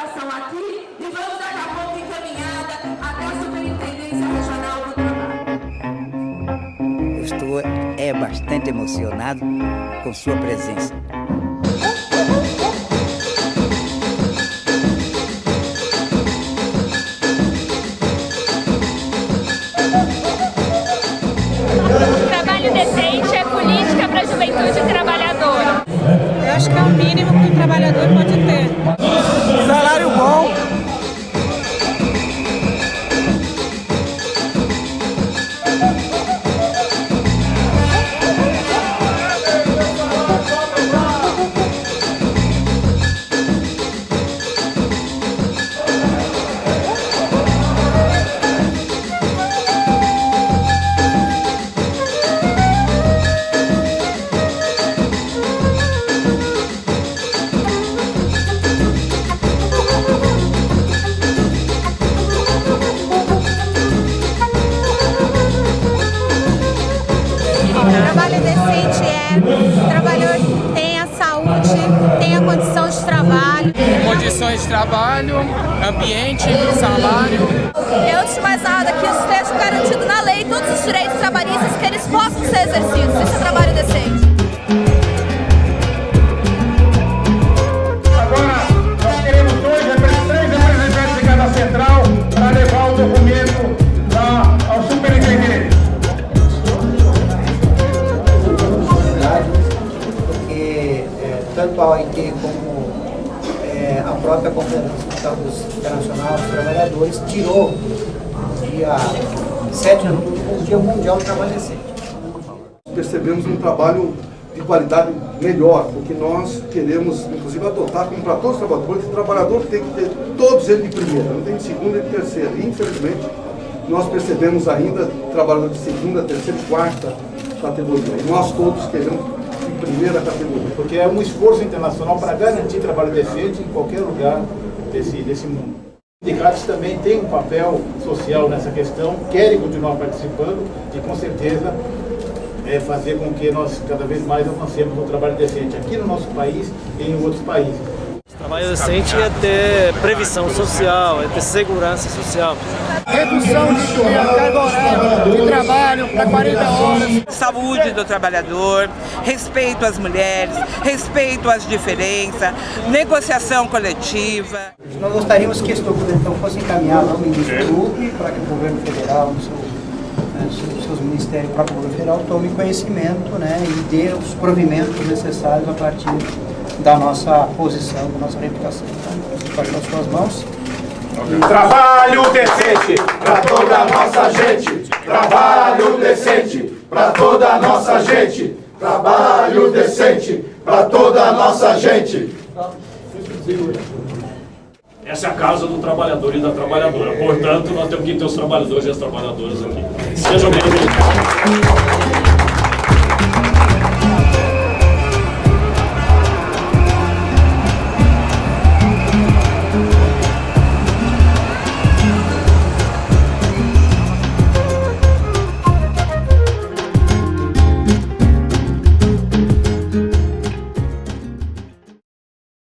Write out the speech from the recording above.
documentação aqui e vamos daqui a pouco encaminhada até a Superintendência Regional do Trabalho. Eu estou é, bastante emocionado com sua presença. Trabalho decente é política para a juventude trabalhadora. Eu acho que é o mínimo que o trabalhador pode ter. Trabalho decente é o trabalhador tenha saúde, tenha condição de trabalho. Condições de trabalho, ambiente, salário. E antes de mais nada, que esteja garantido na lei todos os direitos trabalhistas que eles possam ser exercidos. Tanto a OIT como é, a própria Confederação Internacional dos Trabalhadores tirou o dia 7 de outubro como Dia Mundial do Trabalho Decente. percebemos um trabalho de qualidade melhor, porque nós queremos, inclusive, adotar como para todos os trabalhadores, o trabalhador tem que ter todos eles de primeira, não tem de segunda e de terceira. Infelizmente, nós percebemos ainda trabalhador de segunda, terceira e quarta categoria. E nós todos queremos primeira categoria. porque é um esforço internacional para garantir trabalho decente em qualquer lugar desse, desse mundo. Os sindicatos também têm um papel social nessa questão, querem continuar participando e com certeza é, fazer com que nós cada vez mais avancemos no trabalho decente aqui no nosso país e em outros países. Trabalho decente é ter previsão social, é ter segurança social. Redução de carga horária de trabalho para 40 horas. Saúde do trabalhador, respeito às mulheres, respeito às diferenças, negociação coletiva. Nós gostaríamos que esse documento então, fosse encaminhado ao ministro para que o governo federal, no seu, né, os seus ministérios, o próprio governo federal, tome conhecimento né, e dê os provimentos necessários a partir da nossa posição, da nossa reputação. Então, nas suas mãos. Trabalho decente para toda a nossa gente. Trabalho decente para toda a nossa gente. Trabalho decente para toda a nossa gente. Essa é a casa do trabalhador e da trabalhadora. Portanto, nós temos que ter os trabalhadores e as trabalhadoras aqui. Sejam bem-vindos.